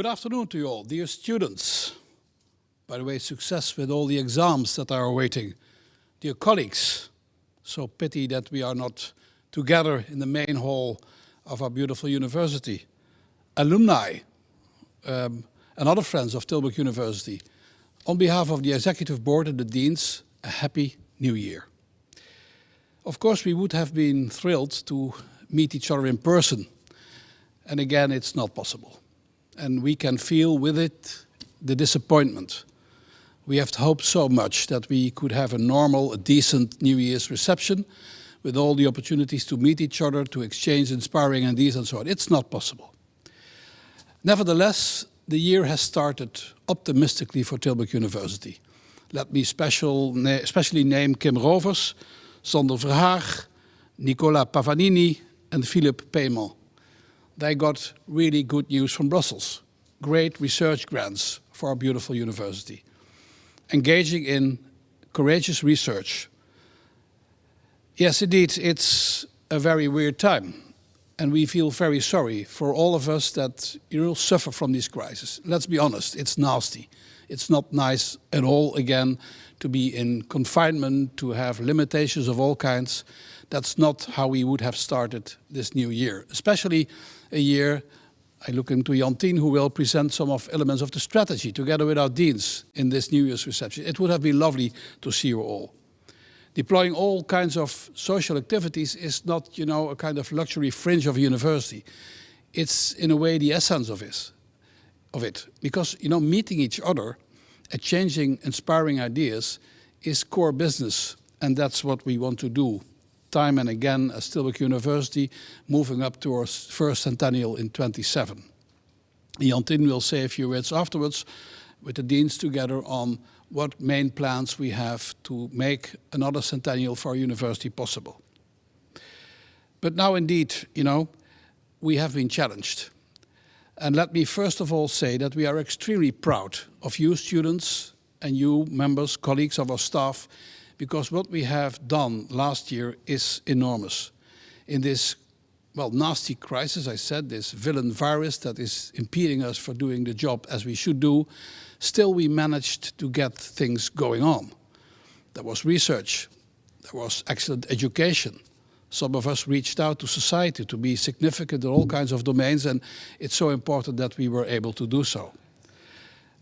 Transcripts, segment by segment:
Good afternoon to you all, dear students. By the way, success with all the exams that are awaiting. Dear colleagues, so pity that we are not together in the main hall of our beautiful university. Alumni um, and other friends of Tilburg University, on behalf of the Executive Board and the Deans, a happy new year. Of course, we would have been thrilled to meet each other in person. And again, it's not possible. And we can feel with it the disappointment. We have hoped so much that we could have a normal, a decent New Year's reception with all the opportunities to meet each other, to exchange inspiring ideas and so on. It's not possible. Nevertheless, the year has started optimistically for Tilburg University. Let me special, especially name Kim Rovers, Sander Verhaag, Nicola Pavanini and Philippe Paiement. They got really good news from Brussels. Great research grants for our beautiful university. Engaging in courageous research. Yes, indeed, it's a very weird time. And we feel very sorry for all of us that you know, suffer from this crisis. Let's be honest, it's nasty. It's not nice at all, again, to be in confinement, to have limitations of all kinds. That's not how we would have started this new year, especially a year I look into Jantien, who will present some of elements of the strategy together with our deans in this New Year's reception. It would have been lovely to see you all. Deploying all kinds of social activities is not, you know, a kind of luxury fringe of a university. It's, in a way, the essence of, it, of it. Because, you know, meeting each other exchanging inspiring ideas is core business. And that's what we want to do time and again as Tilburg University, moving up to our first centennial in 27. Jantien will say a few words afterwards with the deans together on what main plans we have to make another centennial for our university possible. But now indeed, you know, we have been challenged. And let me first of all say that we are extremely proud of you students and you members, colleagues of our staff, because what we have done last year is enormous. In this, well, nasty crisis, I said, this villain virus that is impeding us for doing the job as we should do, still we managed to get things going on. There was research, there was excellent education, some of us reached out to society to be significant in all kinds of domains, and it's so important that we were able to do so.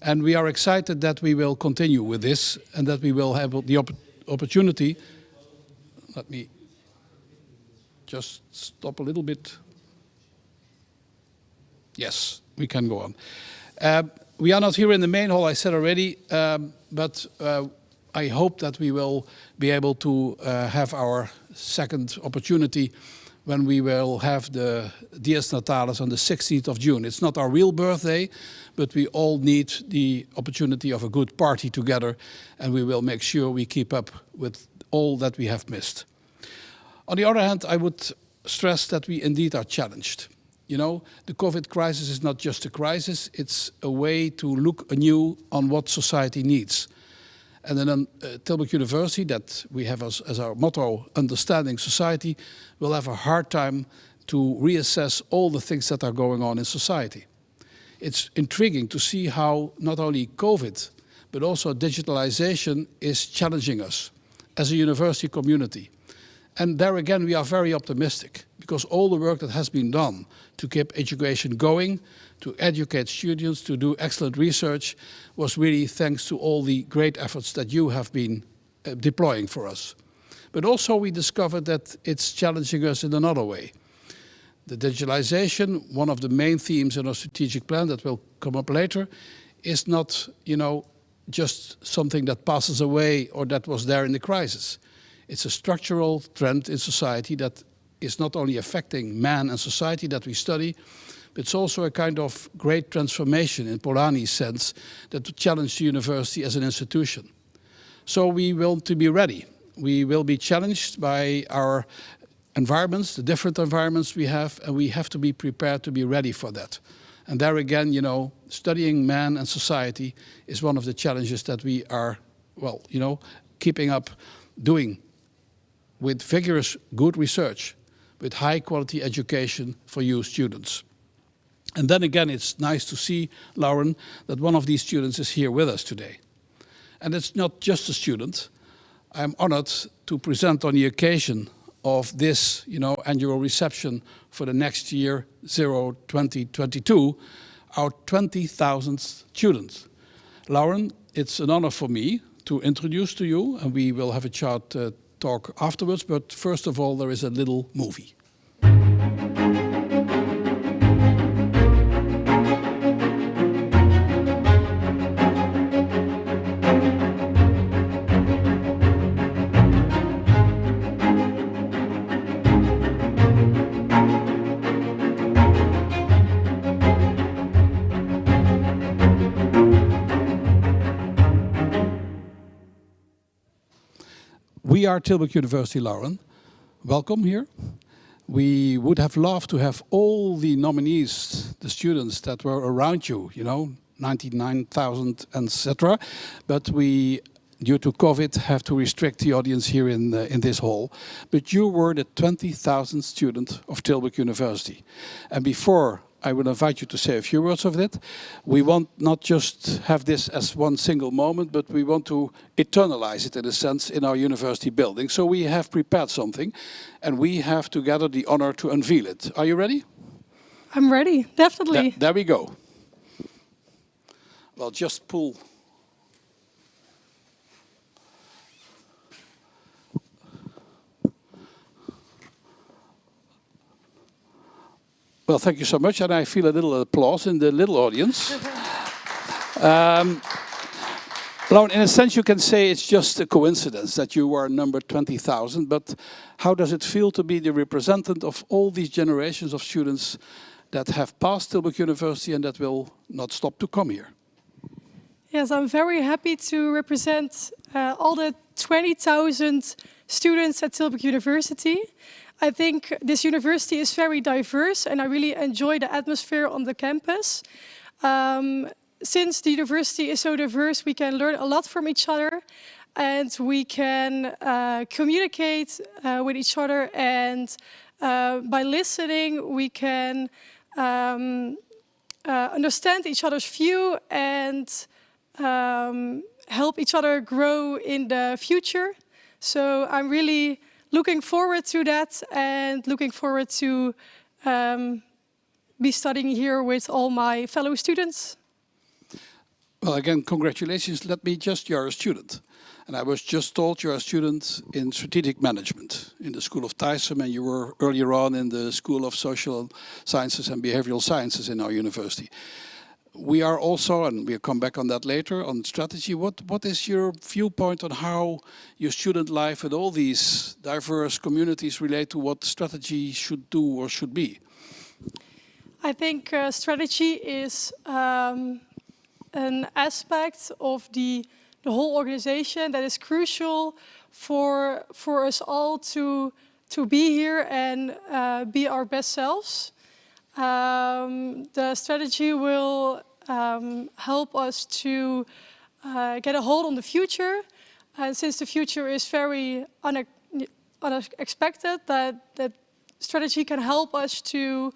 And we are excited that we will continue with this and that we will have the opp opportunity. Let me just stop a little bit. Yes, we can go on. Uh, we are not here in the main hall, I said already, um, but uh, I hope that we will be able to uh, have our second opportunity when we will have the Dies Natalis on the 16th of June. It's not our real birthday, but we all need the opportunity of a good party together and we will make sure we keep up with all that we have missed. On the other hand, I would stress that we indeed are challenged. You know, the COVID crisis is not just a crisis, it's a way to look anew on what society needs. And then uh, Tilburg University, that we have as, as our motto, understanding society, will have a hard time to reassess all the things that are going on in society. It's intriguing to see how not only COVID, but also digitalization is challenging us as a university community. And there again, we are very optimistic because all the work that has been done to keep education going, to educate students, to do excellent research, was really thanks to all the great efforts that you have been uh, deploying for us. But also we discovered that it's challenging us in another way. The digitalization, one of the main themes in our strategic plan that will come up later, is not, you know, just something that passes away or that was there in the crisis. It's a structural trend in society that is not only affecting man and society that we study, but it's also a kind of great transformation in Polanyi's sense that challenge the university as an institution. So we want to be ready. We will be challenged by our environments, the different environments we have, and we have to be prepared to be ready for that. And there again, you know, studying man and society is one of the challenges that we are, well, you know, keeping up doing with vigorous good research with high quality education for you students. And then again, it's nice to see, Lauren, that one of these students is here with us today. And it's not just a student. I'm honored to present on the occasion of this you know, annual reception for the next year, 0 2022, our 20,000th student. Lauren, it's an honor for me to introduce to you, and we will have a chat uh, talk afterwards, but first of all, there is a little movie. We are Tilburg University Lauren. Welcome here. We would have loved to have all the nominees, the students that were around you, you know, 99,000, etc. But we, due to COVID, have to restrict the audience here in, uh, in this hall. But you were the 20,000th student of Tilburg University. And before I will invite you to say a few words of it. We want not just have this as one single moment, but we want to eternalize it in a sense in our university building. So we have prepared something and we have together the honor to unveil it. Are you ready? I'm ready, definitely. Th there we go. Well, just pull Well, thank you so much, and I feel a little applause in the little audience. um, in a sense, you can say it's just a coincidence that you are number 20,000, but how does it feel to be the representative of all these generations of students that have passed Tilburg University and that will not stop to come here? Yes, I'm very happy to represent uh, all the 20,000 students at Tilburg University. I think this university is very diverse and I really enjoy the atmosphere on the campus. Um, since the university is so diverse, we can learn a lot from each other and we can uh, communicate uh, with each other and uh, by listening we can um, uh, understand each other's view and um, help each other grow in the future. So I'm really looking forward to that and looking forward to um, be studying here with all my fellow students. Well, again, congratulations. Let me just, you're a student. And I was just told you're a student in strategic management in the School of TISEM and you were earlier on in the School of Social Sciences and Behavioral Sciences in our university we are also, and we'll come back on that later, on strategy. What, what is your viewpoint on how your student life and all these diverse communities relate to what strategy should do or should be? I think uh, strategy is um, an aspect of the, the whole organization that is crucial for, for us all to, to be here and uh, be our best selves. Um, the strategy will um, help us to uh, get a hold on the future. And since the future is very une unexpected, that, that strategy can help us to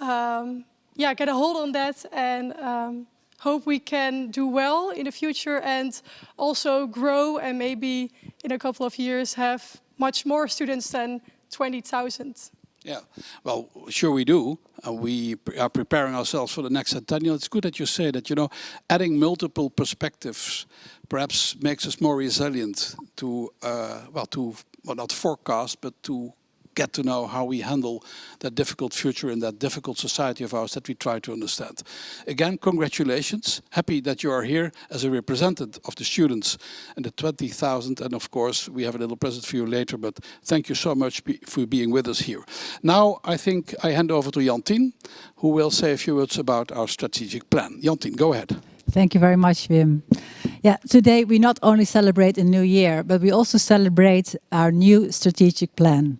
um, yeah, get a hold on that and um, hope we can do well in the future and also grow and maybe in a couple of years have much more students than 20,000. Yeah, well, sure we do. Uh, we are preparing ourselves for the next centennial. It's good that you say that, you know, adding multiple perspectives perhaps makes us more resilient to, uh, well, to, well, not forecast, but to get to know how we handle that difficult future in that difficult society of ours that we try to understand. Again, congratulations. Happy that you are here as a representative of the students and the 20,000. And of course, we have a little present for you later, but thank you so much for being with us here. Now, I think I hand over to Jantien, who will say a few words about our strategic plan. Jantien, go ahead. Thank you very much, Wim. Yeah, today we not only celebrate a new year, but we also celebrate our new strategic plan.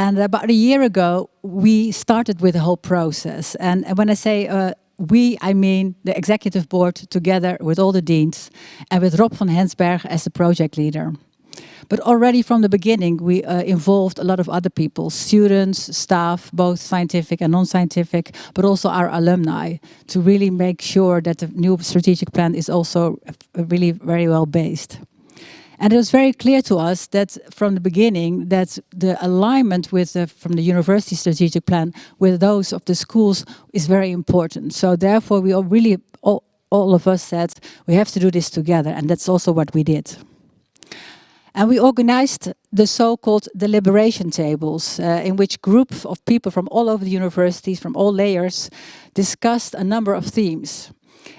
And about a year ago, we started with the whole process. And, when I say uh, we, I mean the executive board together with all the deans and with Rob van Hensberg as the project leader. But already from the beginning, we uh, involved a lot of other people, students, staff, both scientific and non-scientific, but also our alumni, to really make sure that the new strategic plan is also really very well based. And it was very clear to us that from the beginning that the alignment with the, from the university strategic plan with those of the schools is very important. So therefore we all really, all, all of us said, we have to do this together. And that's also what we did. And we organized the so-called deliberation tables, uh, in which groups of people from all over the universities, from all layers, discussed a number of themes.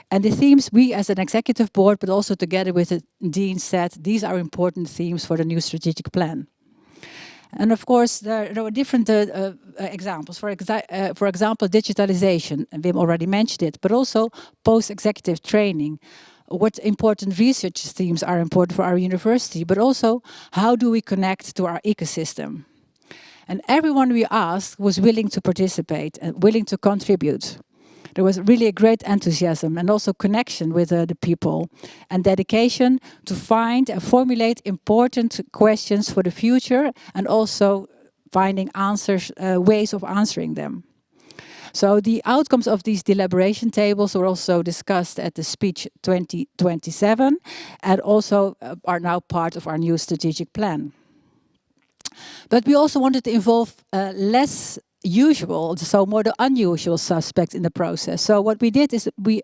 And the themes we as an executive board, but also together with the dean said, these are important themes for the new strategic plan. And of course, there, were different uh, uh, examples. For, exa uh, for example, digitalization, and Wim already mentioned it, but also post-executive training. What important research themes are important for our university, but also how do we connect to our ecosystem? And everyone we asked was willing to participate and willing to contribute there was really a great enthusiasm and also connection with uh, the people and dedication to find and formulate important questions for the future and also finding answers, uh, ways of answering them. So the outcomes of these deliberation tables were also discussed at the speech 2027 and also uh, are now part of our new strategic plan. But we also wanted to involve uh, less usual, so more the unusual suspect in the process. So what we did is we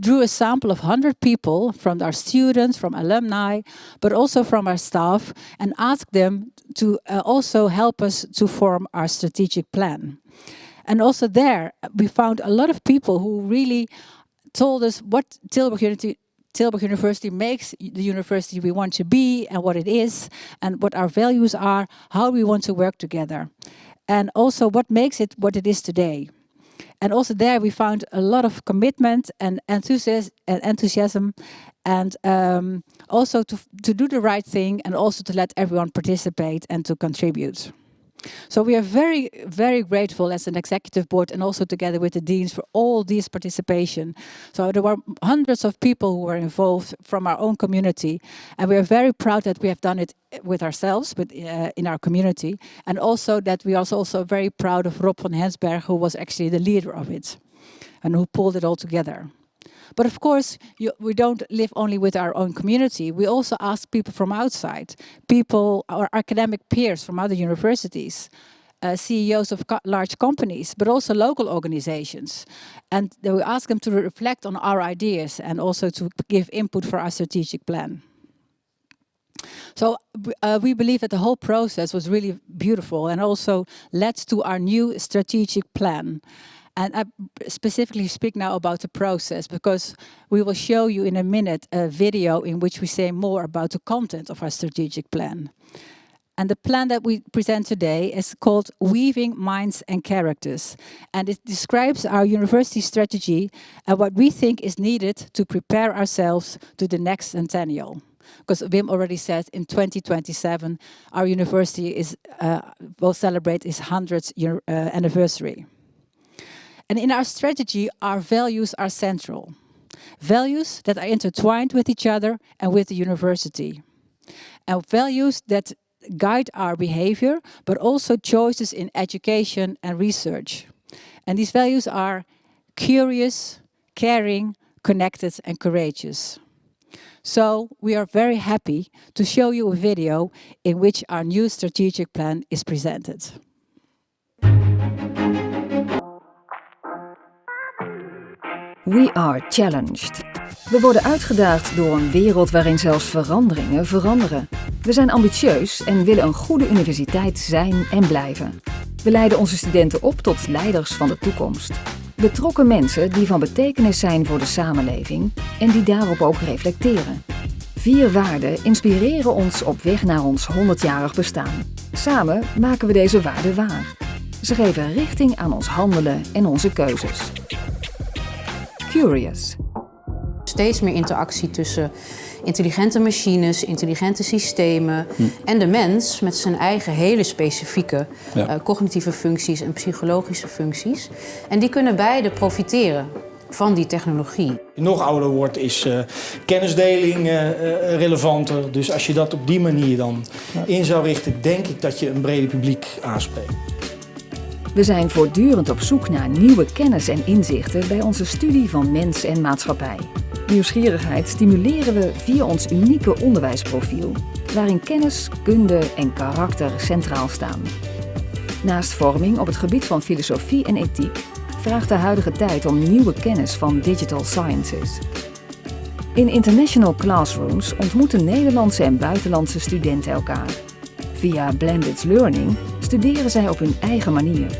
drew a sample of 100 people from our students, from alumni, but also from our staff and asked them to uh, also help us to form our strategic plan. And also there, we found a lot of people who really told us what Tilburg Tilburg University makes the university we want to be and what it is and what our values are, how we want to work together and also what makes it what it is today. And also there we found a lot of commitment and enthusiasm and, um, also to, to do the right thing and also to let everyone participate and to contribute. So we are very, very grateful as an executive board and also together with the deans for all this participation. So there were hundreds of people who were involved from our own community. And we are very proud that we have done it with ourselves, but uh, in our community. And also that we are also very proud of Rob van Hensberg, who was actually the leader of it and who pulled it all together. But of course, you, we don't live only with our own community. We also ask people from outside, people, our academic peers from other universities, uh, CEOs of co large companies, but also local organizations. And we ask them to reflect on our ideas and also to give input for our strategic plan. So uh, we believe that the whole process was really beautiful and also led to our new strategic plan. And I specifically speak now about the process because we will show you in a minute a video in which we say more about the content of our strategic plan. And the plan that we present today is called Weaving Minds and Characters. And it describes our university strategy and what we think is needed to prepare ourselves to the next centennial. Because Wim already said in 2027, our university is uh, will celebrate its 100th year, uh, anniversary. And in our strategy, our values are central. Values that are intertwined with each other and with the university. And values that guide our behavior, but also choices in education and research. And these values are curious, caring, connected and courageous. So we are very happy to show you a video in which our new strategic plan is presented. We are challenged. We worden uitgedaagd door een wereld waarin zelfs veranderingen veranderen. We zijn ambitieus en willen een goede universiteit zijn en blijven. We leiden onze studenten op tot leiders van de toekomst. Betrokken mensen die van betekenis zijn voor de samenleving en die daarop ook reflecteren. Vier waarden inspireren ons op weg naar ons 100-jarig bestaan. Samen maken we deze waarden waar. Ze geven richting aan ons handelen en onze keuzes. Curious. Steeds meer interactie tussen intelligente machines, intelligente systemen hm. en de mens met zijn eigen hele specifieke eh, cognitieve functies en psychologische functies. En die kunnen beide profiteren van die technologie. Nog ouder wordt is uh, kennisdeling uh, relevanter. Dus als je dat op die manier dan in zou richten, denk ik dat je een breder publiek aanspreekt. We zijn voortdurend op zoek naar nieuwe kennis en inzichten bij onze studie van mens en maatschappij. Nieuwsgierigheid stimuleren we via ons unieke onderwijsprofiel, waarin kennis, kunde en karakter centraal staan. Naast vorming op het gebied van filosofie en ethiek vraagt de huidige tijd om nieuwe kennis van digital sciences. In international classrooms ontmoeten Nederlandse en buitenlandse studenten elkaar. Via blended learning studeren zij op hun eigen manier,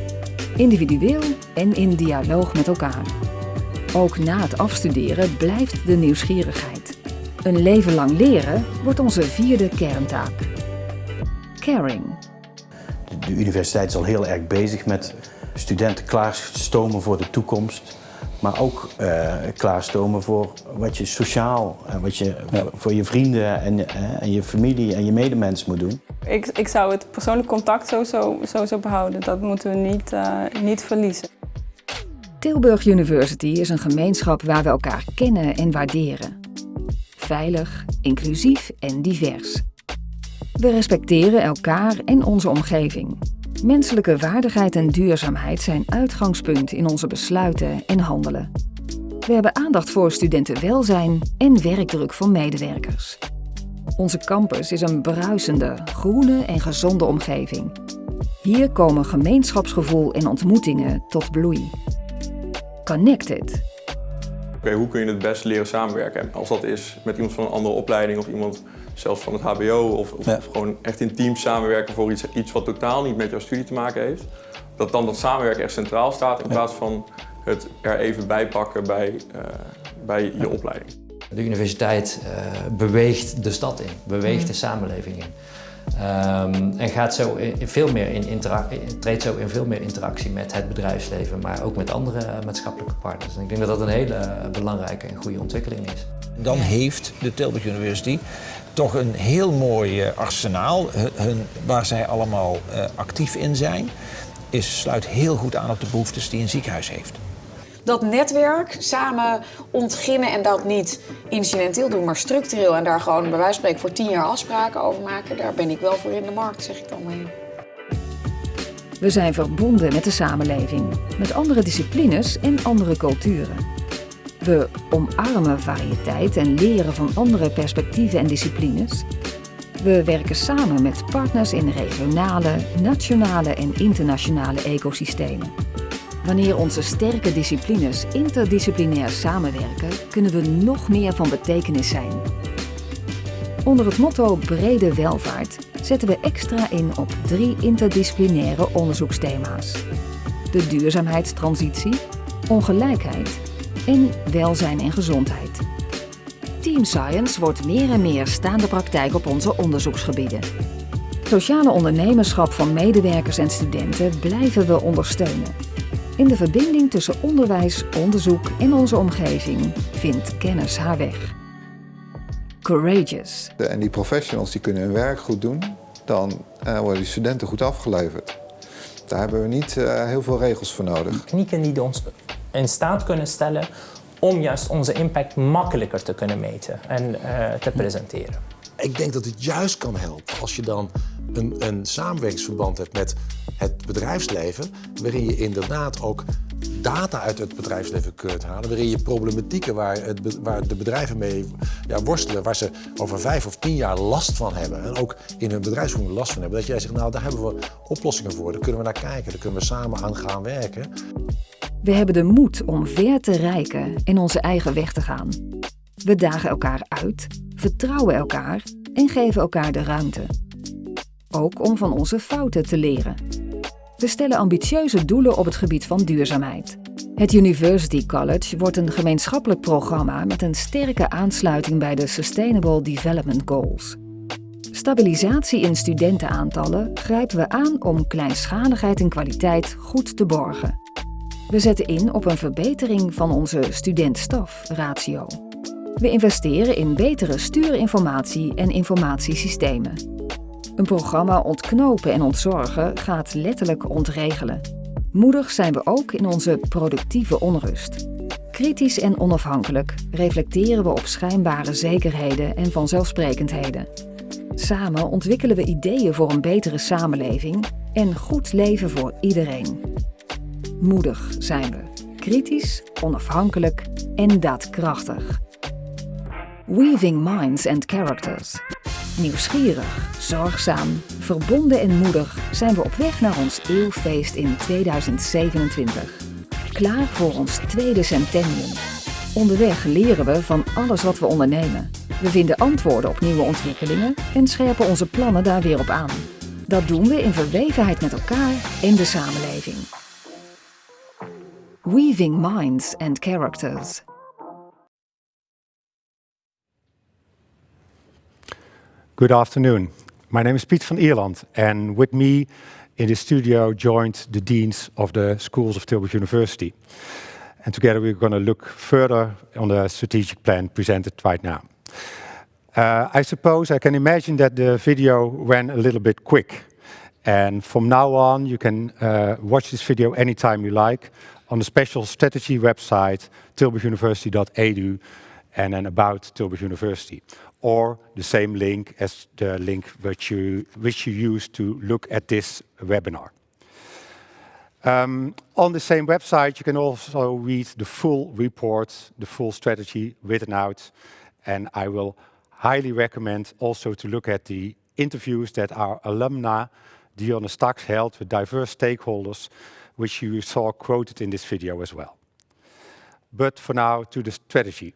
individueel en in dialoog met elkaar. Ook na het afstuderen blijft de nieuwsgierigheid. Een leven lang leren wordt onze vierde kerntaak. Caring. De universiteit is al heel erg bezig met studenten klaarstomen voor de toekomst. Maar ook uh, klaarstomen voor wat je sociaal, en wat je voor je vrienden en, uh, en je familie en je medemens moet doen. Ik, ik zou het persoonlijk contact sowieso, sowieso behouden. Dat moeten we niet, uh, niet verliezen. Tilburg University is een gemeenschap waar we elkaar kennen en waarderen. Veilig, inclusief en divers. We respecteren elkaar en onze omgeving. Menselijke waardigheid en duurzaamheid zijn uitgangspunt in onze besluiten en handelen. We hebben aandacht voor studentenwelzijn en werkdruk van medewerkers. Onze campus is een bruisende, groene en gezonde omgeving. Hier komen gemeenschapsgevoel en ontmoetingen tot bloei. Connected. Okay, hoe kun je het best leren samenwerken? Als dat is met iemand van een andere opleiding of iemand zelfs van het hbo of, of, ja. of gewoon echt in teams samenwerken voor iets, iets wat totaal niet met jouw studie te maken heeft. Dat dan dat samenwerken echt centraal staat in plaats van het er even bij pakken bij, uh, bij je ja. opleiding. De universiteit uh, beweegt de stad in, beweegt mm. de samenleving in. Um, en gaat zo in, veel meer in treedt zo in veel meer interactie met het bedrijfsleven, maar ook met andere maatschappelijke partners. En ik denk dat dat een hele belangrijke en goede ontwikkeling is. Dan heeft de Tilburg University toch een heel mooi uh, arsenaal hun, waar zij allemaal uh, actief in zijn. Is, sluit heel goed aan op de behoeftes die een ziekenhuis heeft dat netwerk samen ontginnen en dat niet incidenteel doen, maar structureel en daar gewoon bij wijze van spreken voor tien jaar afspraken over maken, daar ben ik wel voor in de markt, zeg ik dan maar. We zijn verbonden met de samenleving, met andere disciplines en andere culturen. We omarmen variëteit en leren van andere perspectieven en disciplines. We werken samen met partners in regionale, nationale en internationale ecosystemen. Wanneer onze sterke disciplines interdisciplinair samenwerken, kunnen we nog meer van betekenis zijn. Onder het motto Brede Welvaart zetten we extra in op drie interdisciplinaire onderzoeksthema's. De duurzaamheidstransitie, ongelijkheid en welzijn en gezondheid. Team Science wordt meer en meer staande praktijk op onze onderzoeksgebieden. Sociale ondernemerschap van medewerkers en studenten blijven we ondersteunen. In de verbinding tussen onderwijs, onderzoek en onze omgeving vindt kennis haar weg. Courageous. En die professionals die kunnen hun werk goed doen, dan uh, worden die studenten goed afgeleverd. Daar hebben we niet uh, heel veel regels voor nodig. Technieken die ons in staat kunnen stellen om juist onze impact makkelijker te kunnen meten en uh, te presenteren. Ik denk dat het juist kan helpen als je dan een, een samenwerkingsverband hebt met het bedrijfsleven, waarin je inderdaad ook data uit het bedrijfsleven kunt halen, waarin je problematieken waar, het, waar de bedrijven mee ja, worstelen, waar ze over vijf of tien jaar last van hebben en ook in hun bedrijfsvoering last van hebben, dat jij zegt, nou daar hebben we oplossingen voor, daar kunnen we naar kijken, daar kunnen we samen aan gaan werken. We hebben de moed om ver te reiken en onze eigen weg te gaan. We dagen elkaar uit, vertrouwen elkaar en geven elkaar de ruimte. Ook om van onze fouten te leren. We stellen ambitieuze doelen op het gebied van duurzaamheid. Het University College wordt een gemeenschappelijk programma met een sterke aansluiting bij de Sustainable Development Goals. Stabilisatie in studentenaantallen grijpen we aan om kleinschaligheid en kwaliteit goed te borgen. We zetten in op een verbetering van onze student-staf-ratio. We investeren in betere stuurinformatie en informatiesystemen. Een programma ontknopen en ontzorgen gaat letterlijk ontregelen. Moedig zijn we ook in onze productieve onrust. Kritisch en onafhankelijk reflecteren we op schijnbare zekerheden en vanzelfsprekendheden. Samen ontwikkelen we ideeën voor een betere samenleving en goed leven voor iedereen. Moedig zijn we, kritisch, onafhankelijk en daadkrachtig. Weaving minds and characters. Nieuwsgierig, zorgzaam, verbonden en moedig zijn we op weg naar ons eeuwfeest in 2027. Klaar voor ons tweede centennium. Onderweg leren we van alles wat we ondernemen. We vinden antwoorden op nieuwe ontwikkelingen en scherpen onze plannen daar weer op aan. Dat doen we in verwevenheid met elkaar en de samenleving. Weaving minds and characters. Good afternoon. My name is Piet van Ierland, and with me in the studio joined the deans of the schools of Tilburg University. And together we're going to look further on the strategic plan presented right now. Uh, I suppose I can imagine that the video went a little bit quick. And from now on, you can uh, watch this video anytime you like on the special strategy website, tilburguniversity.edu, and then about Tilburg University or the same link as the link which you, which you use to look at this webinar. Um, on the same website, you can also read the full report, the full strategy written out, and I will highly recommend also to look at the interviews that our alumna, Dionne Staks, held with diverse stakeholders, which you saw quoted in this video as well. But for now, to the strategy.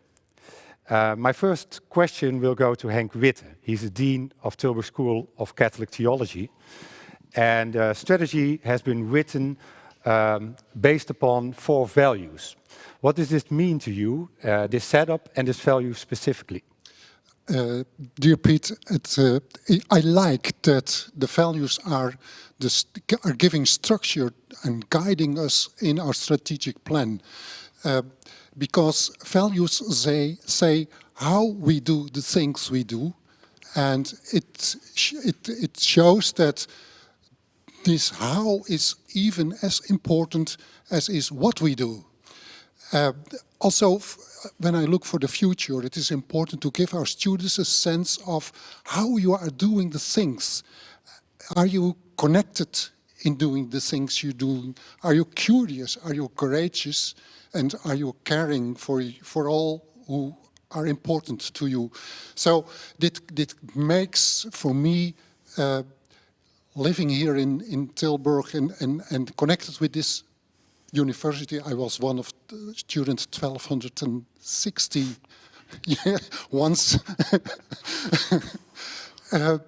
Uh, my first question will go to Henk Witte. He's the Dean of Tilburg School of Catholic Theology. And uh, strategy has been written um, based upon four values. What does this mean to you, uh, this setup and this value specifically? Uh, dear Pete, uh, I like that the values are, are giving structure and guiding us in our strategic plan. Uh, because values they say how we do the things we do and it, it, it shows that this how is even as important as is what we do. Uh, also, when I look for the future, it is important to give our students a sense of how you are doing the things. Are you connected in doing the things you do? Are you curious? Are you courageous? and are you caring for, for all who are important to you? So that, this makes, for me, uh, living here in, in Tilburg and, and, and connected with this university, I was one of the students 1260 once. uh,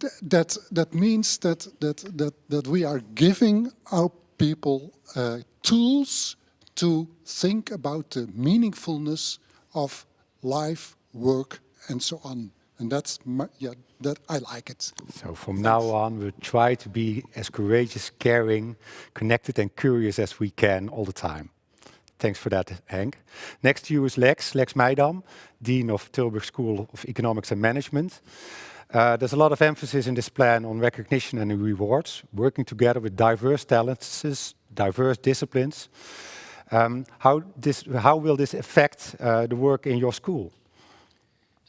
th that, that means that, that, that, that we are giving our people uh, tools to think about the meaningfulness of life, work, and so on. And that's, my, yeah, that I like it. So from now on, we'll try to be as courageous, caring, connected and curious as we can all the time. Thanks for that, Henk. Next to you is Lex, Lex Meijdam, Dean of Tilburg School of Economics and Management. Uh, there's a lot of emphasis in this plan on recognition and rewards, working together with diverse talents, diverse disciplines, um, how, this, how will this affect uh, the work in your school?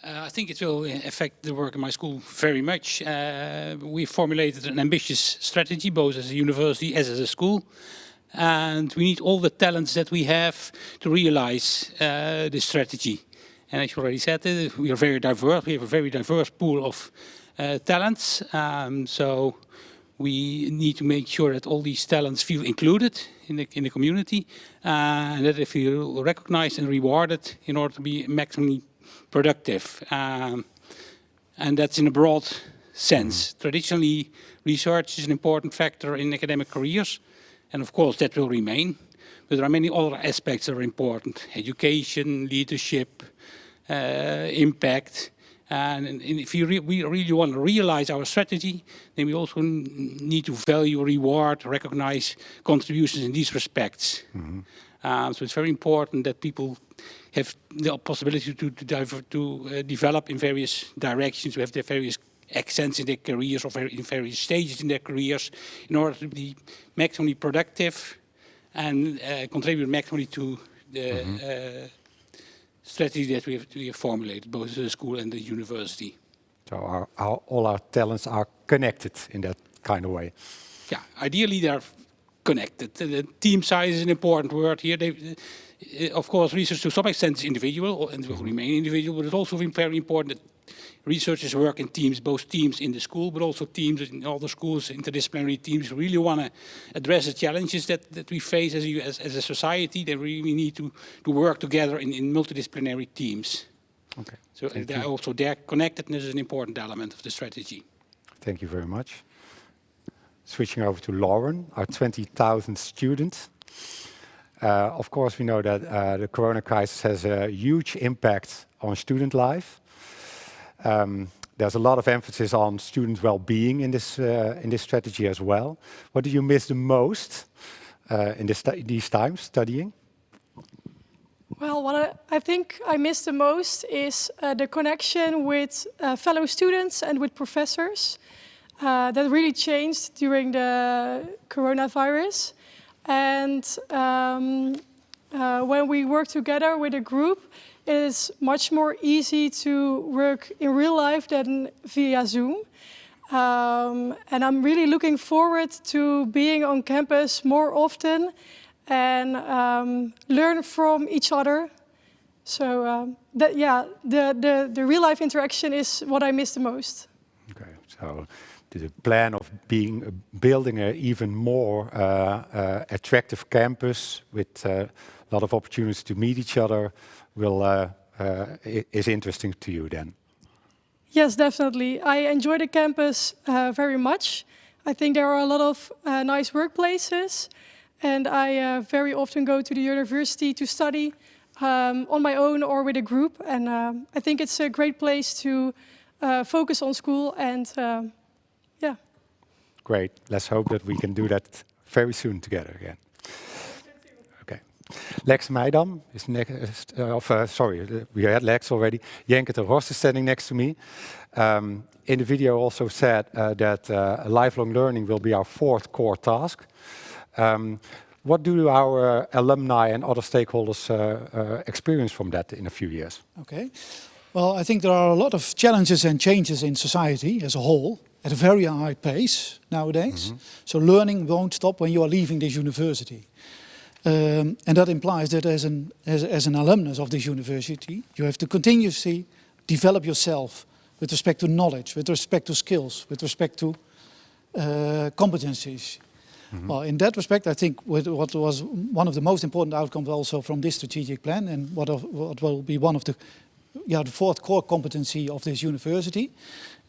Uh, I think it will affect the work in my school very much. Uh, we formulated an ambitious strategy, both as a university as as a school. And we need all the talents that we have to realize uh, this strategy. And as you already said, uh, we are very diverse. We have a very diverse pool of uh, talents. Um, so we need to make sure that all these talents feel included in the, in the community uh, and that they feel recognized and rewarded in order to be maximally productive. Um, and that's in a broad sense. Traditionally, research is an important factor in academic careers, and of course that will remain. But there are many other aspects that are important. Education, leadership, uh, impact, and, if re we really want to realize our strategy, then we also need to value, reward, recognize contributions in these respects. Mm -hmm. Um, so it's very important that people have the possibility to, to, to uh, develop in various directions, to have their various accents in their careers or in various stages in their careers in order to be maximally productive and uh, contribute maximally to the mm -hmm. strategy that we have, we have formulated, both the school and the university. So our, our, all our talents are connected in that kind of way. Yeah, ideally they're connected. The team science is an important word here. They, eh, of course, research to some extent is individual and will mm-hmm. remain individual, but it's also very important that researchers work in teams, both teams in the school, but also teams in other schools, interdisciplinary teams really want to address the challenges that, that we face as a, as, as a society. They really need to, to work together in, in multidisciplinary teams. Okay. So also their connectedness is an important element of the strategy. Thank you very much. Switching over to Lauren, our 20,000 students. Uh, of course, we know that uh, the corona crisis has a huge impact on student life. Um, there's a lot of emphasis on student well-being in this uh, in this strategy as well. What do you miss the most uh, in this these times studying? Well, what I, I, think I miss the most is uh, the connection with uh, fellow students and with professors. Uh, that really changed during the coronavirus. And um, uh, when we work together with a group, it is much more easy to work in real life than via Zoom. Um, and I'm really looking forward to being on campus more often and um, learn from each other. So um, that, yeah, the, the, the real life interaction is what I miss the most. Okay, so the plan of being uh, building an even more uh, uh, attractive campus with a lot of opportunities to meet each other, will uh, uh, is interesting to you then? Yes, definitely. I enjoy the campus uh, very much. I think there are a lot of nice workplaces, and I very often go to the university to study um, on my own or with a group. And um, I think it's a great place to focus on school and. Great. Let's hope that we can do that very soon together again. Okay. Lex Meijdam is next, uh, of, uh, sorry, uh, we had Lex already. Jenke ter is standing next to me. Um, in the video also said uh, that uh, lifelong learning will be our fourth core task. Um, what do our alumni and other stakeholders uh, experience from that in a few years? Okay. Well, I think there are a lot of challenges and changes in society as a whole at a very high pace nowadays. Mm -hmm. So learning won't stop when you are leaving this university. Um, and that implies that as an, as, as an alumnus of this university, you have to continuously develop yourself with respect to knowledge, with respect to skills, with respect to uh, competencies. Mm -hmm. Well, in that respect, I think what was one of the most important outcomes also from this strategic plan and what, of, what will be one of the, yeah, the fourth core competency of this university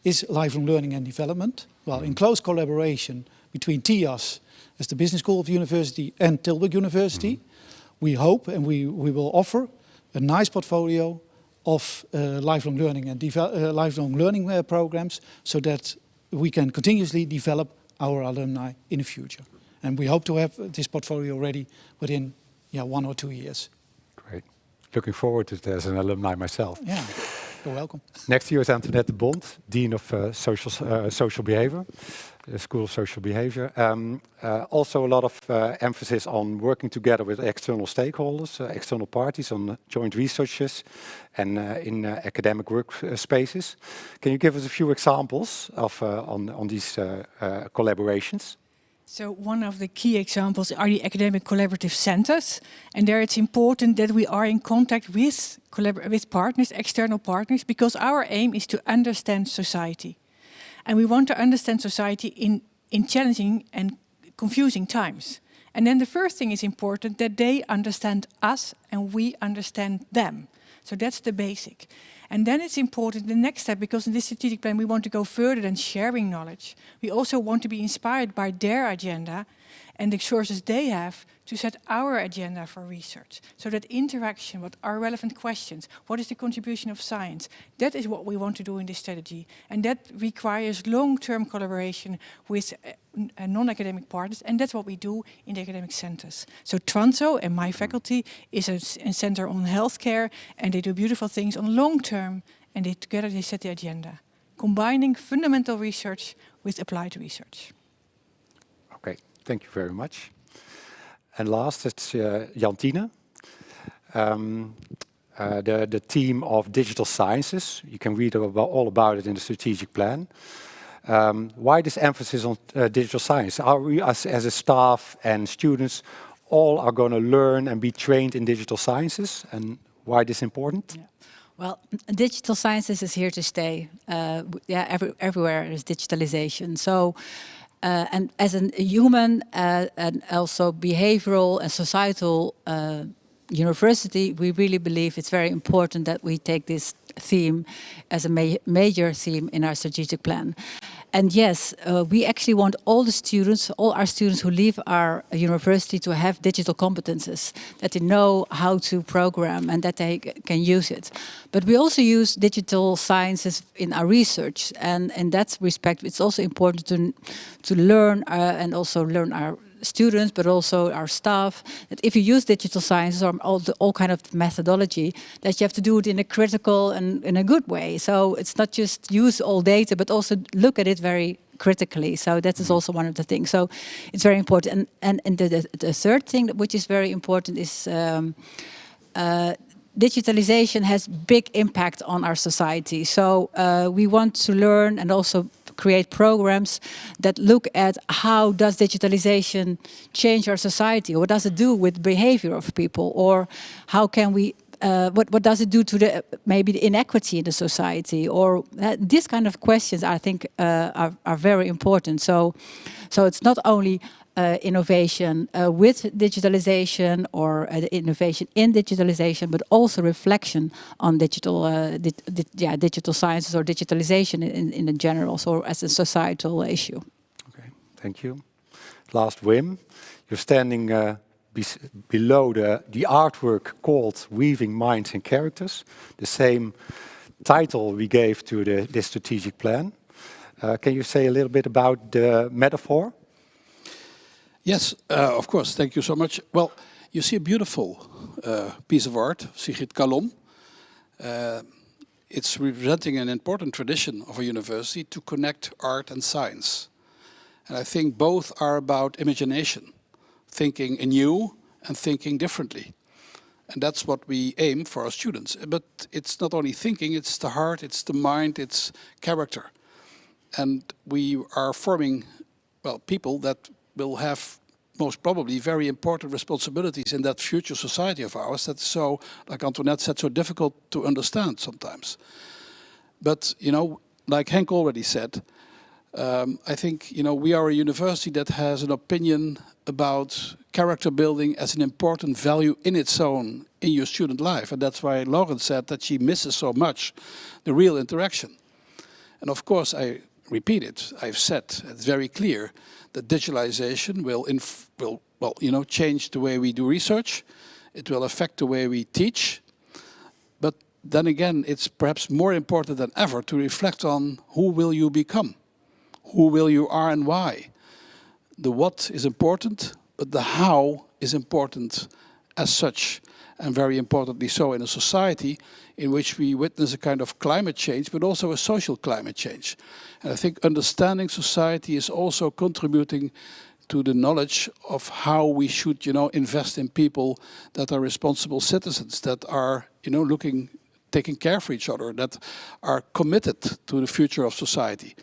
is lifelong learning and development. Well, in close collaboration between TIAS as the Business School of the University and Tilburg University. Mm -hmm. We hope and we, we will offer a nice portfolio of uh, lifelong learning and uh, lifelong learning uh, programs so that we can continuously develop our alumni in the future. And we hope to have this portfolio ready within yeah, one or two years. Great. Looking forward to it as an alumni myself. Yeah, you're welcome. Next to you is Antoinette de Bont, Dean of uh, Social, uh, Social Behavior the School of Social Behavior. Um, uh, also a lot of uh, emphasis on working together with external stakeholders, uh, external parties on joint researches and uh, in uh, academic workspaces. Can you give us a few examples of uh, on, on these collaborations? So one of the key examples are the academic collaborative centers. And there it's important that we are in contact with, with partners, external partners, because our aim is to understand society. And we want to understand society in, in challenging and confusing times. And then the first thing is important that they understand us and we understand them. So that's the basic. And then it's important the next step, because in this strategic plan we want to go further than sharing knowledge. We also want to be inspired by their agenda and the sources they have to set our agenda for research. So that interaction, what are relevant questions, what is the contribution of science, that is what we want to do in this strategy. And that requires long-term collaboration with uh, uh, non-academic partners, and that's what we do in the academic centers. So Tranzo and my faculty is a, a center on healthcare, and they do beautiful things on long-term, and they together they set the agenda, combining fundamental research with applied research. Thank you very much. And last, it's uh, Jantine. um, uh, the, the team of digital sciences. You can read about, all about it in the strategic plan. Um, why this emphasis on uh, digital science? Are we, as, as a staff and students, all are going to learn and be trained in digital sciences? And why this important? Yeah. Well, digital sciences is here to stay. Uh, yeah, every, everywhere is digitalization. So, uh, and as a human uh, and also behavioral and societal uh, university, we really believe it's very important that we take this theme as a ma major theme in our strategic plan. And yes, uh, we actually want all the students, all our students who leave our university to have digital competences, that they know how to program and that they can use it. But we also use digital sciences in our research. And in that respect, it's also important to, to learn uh, and also learn our students, but also our staff, that if you use digital sciences or all, the, all kind of methodology, that you have to do it in a critical and in a good way. So it's not just use all data, but also look at it very critically. So that is also one of the things. So it's very important. And, and, and the, the, the third thing which is very important is um, uh, digitalization has big impact on our society. So uh, we want to learn and also create programs that look at how does digitalization change our society? What does it do with behavior of people? Or how can we uh, what, what does it do to the maybe the inequity in the society or uh, these kind of questions I think uh, are, are very important so so it's not only uh, innovation uh, with digitalization or uh, innovation in digitalization, but also reflection on digital, uh, di di yeah, digital sciences or digitalization in, in in general, so as a societal issue. Okay, thank you. Last, Wim, you're standing uh, be below the, the artwork called Weaving Minds and Characters, the same title we gave to the, this strategic plan. Uh, can you say a little bit about the metaphor? Yes, uh, of course. Thank you so much. Well, you see a beautiful uh, piece of art, Sigrid Kalom. Uh, it's representing an important tradition of a university to connect art and science. And I think both are about imagination, thinking anew and thinking differently. And that's what we aim for our students. But it's not only thinking, it's the heart, it's the mind, it's character. And we are forming, well, people that will have most probably very important responsibilities in that future society of ours that's so, like Antoinette said, so difficult to understand sometimes. But, you know, like Henk already said, um, I think, you know, we are a university that has an opinion about character building as an important value in its own in your student life. And that's why Lauren said that she misses so much the real interaction. And of course, I repeat it, I've said, it's very clear, that digitalization will, will well, you know, change the way we do research. It will affect the way we teach. But then again, it's perhaps more important than ever to reflect on who will you become? Who will you are and why? The what is important, but the how is important as such and very importantly so in a society in which we witness a kind of climate change, but also a social climate change. And I think understanding society is also contributing to the knowledge of how we should, you know, invest in people that are responsible citizens, that are, you know, looking, taking care for each other, that are committed to the future of society.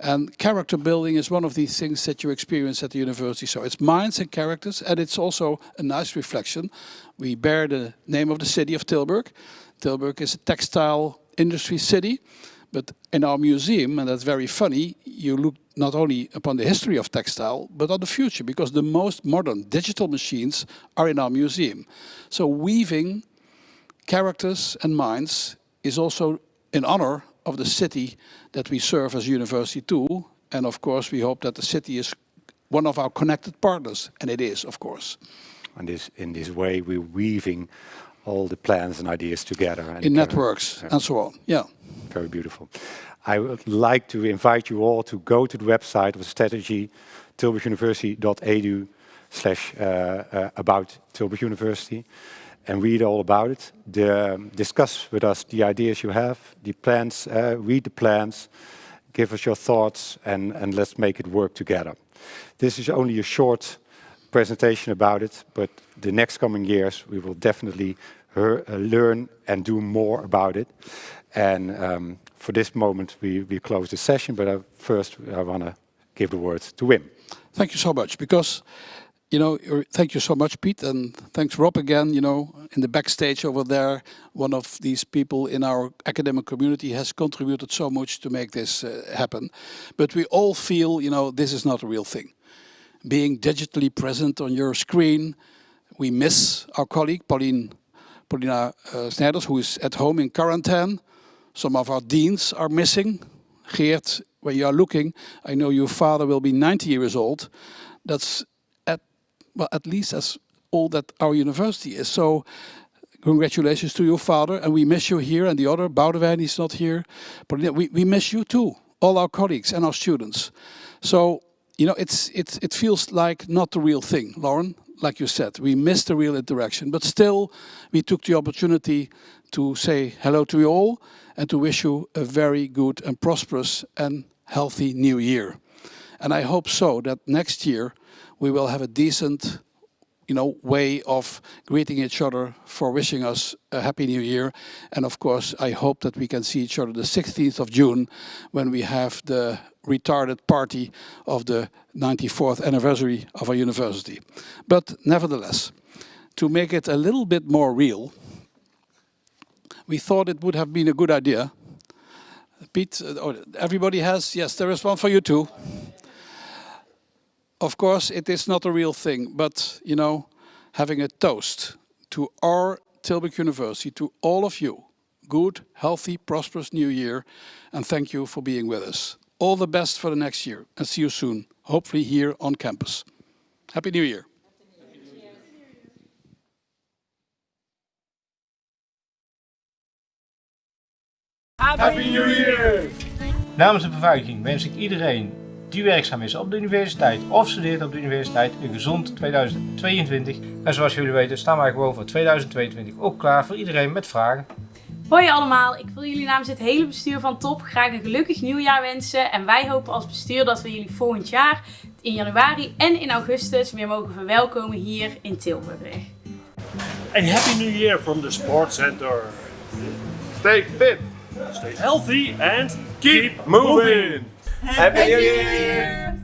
And character building is one of these things that you experience at the university. So it's minds and characters, and it's also a nice reflection. We bear the name of the city of Tilburg. Tilburg is a textile industry city, but in our museum, and that's very funny, you look not only upon the history of textile, but on the future, because the most modern digital machines are in our museum. So weaving characters and minds is also in honor of the city that we serve as university too. And of course, we hope that the city is one of our connected partners, and it is, of course. And this, in this way, we're weaving all the plans and ideas together. And in networks and so on, yeah. Very beautiful. I would like to invite you all to go to the website of the strategy, tilburguniversity.edu slash uh, uh, about Tilburg University and read all about it. The, um, discuss with us the ideas you have, the plans, uh, read the plans, give us your thoughts, and, and let's make it work together. This is only a short presentation about it, but the next coming years we will definitely her, uh, learn and do more about it. And um, for this moment, we, we close the session, but uh, first I want to give the word to Wim. Thank you so much, because you know, thank you so much, Pete, and thanks, Rob, again, you know, in the backstage over there, one of these people in our academic community has contributed so much to make this uh, happen. But we all feel, you know, this is not a real thing. Being digitally present on your screen, we miss our colleague, Pauline, Paulina uh, Snijders, who is at home in quarantine. Some of our deans are missing. Geert, when you are looking, I know your father will be 90 years old. That's well, at least as all that our university is. So congratulations to your father, and we miss you here, and the other, Boudewijn is not here, but we, we miss you too, all our colleagues and our students. So, you know, it's, it's, it feels like not the real thing, Lauren, like you said, we missed the real interaction, but still we took the opportunity to say hello to you all and to wish you a very good and prosperous and healthy new year. And I hope so that next year we will have a decent you know, way of greeting each other for wishing us a happy new year. And of course, I hope that we can see each other the 16th of June when we have the retarded party of the 94th anniversary of our university. But nevertheless, to make it a little bit more real, we thought it would have been a good idea. Pete, uh, oh, everybody has, yes, there is one for you too of course, it is not a real thing, but, you know, having a toast to our Tilburg University, to all of you, good, healthy, prosperous new year, and thank you for being with us. All the best for the next year, and see you soon, hopefully here on campus. Happy New Year. Happy New Year! Namens de beveiliging wens ik iedereen die werkzaam is op de universiteit of studeert op de universiteit een gezond 2022. En zoals jullie weten staan wij gewoon voor 2022 ook klaar voor iedereen met vragen. Hoi allemaal, ik wil jullie namens het hele bestuur van TOP graag een gelukkig nieuwjaar wensen. En wij hopen als bestuur dat we jullie volgend jaar in januari en in augustus weer mogen verwelkomen hier in Tilburg. And Happy New Year from the Sports Center. Stay fit, stay healthy and keep moving. Happy New Year!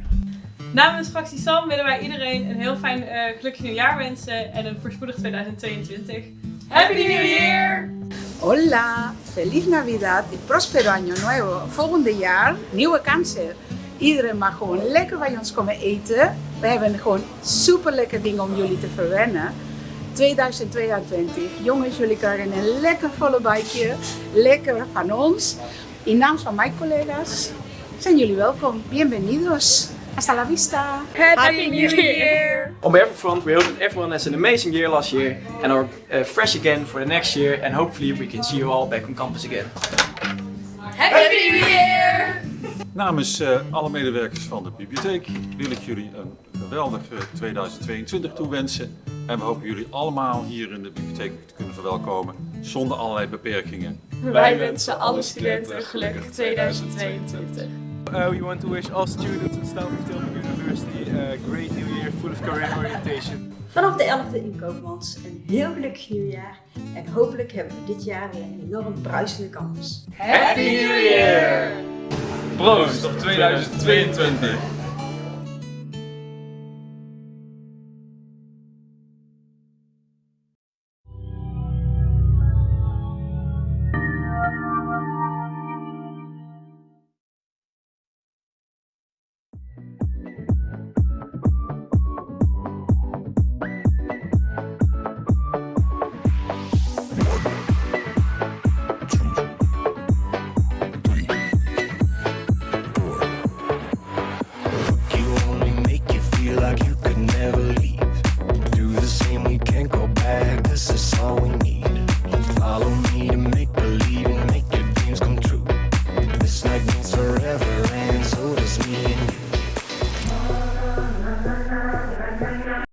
Namens fractie SAM willen wij iedereen een heel fijn uh, gelukkig nieuwjaar wensen en een voorspoedig 2022. Happy New Year! Hola, feliz Navidad y próspero año nuevo. Volgende jaar, nieuwe kansen. Iedereen mag gewoon lekker bij ons komen eten. We hebben gewoon super lekker dingen om jullie te verwennen. 2022. Jongens, jullie krijgen een lekker volle buikje. Lekker van ons. In naam van mijn collega's zijn jullie welkom. Bienvenidos. Hasta la vista. Happy, New Year. On behalf of Front, we hope that everyone has an amazing year last year and are uh, fresh again for the next year and hopefully we can see you all back on campus again. Happy New Year! Namens uh, alle medewerkers van de bibliotheek wil ik jullie een geweldige 2022 toewensen. En we hopen jullie allemaal hier in de bibliotheek te kunnen verwelkomen zonder allerlei beperkingen. Wij wensen alle studenten gelukkig 2022. Uh, we want to wish all students at Stanford Tilburg University a great new year full of career orientation. Vanaf de 11e in Koopmans een heel gelukkig nieuwjaar en hopelijk hebben we dit jaar weer een enorm bruisende campus. Happy New Year! Proost op 2022!